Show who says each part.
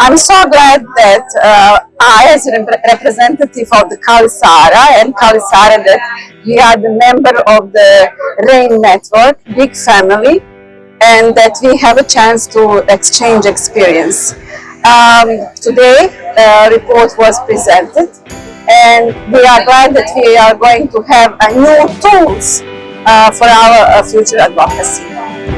Speaker 1: I'm so glad that uh, I, as a rep- of the Kalisara and Kalisara, that we are the member of the RAIN network, big family, and that we have a chance to exchange experience. Um, today, the report was presented, and we are glad that we are going to have new tools uh, for our uh, future advocacy.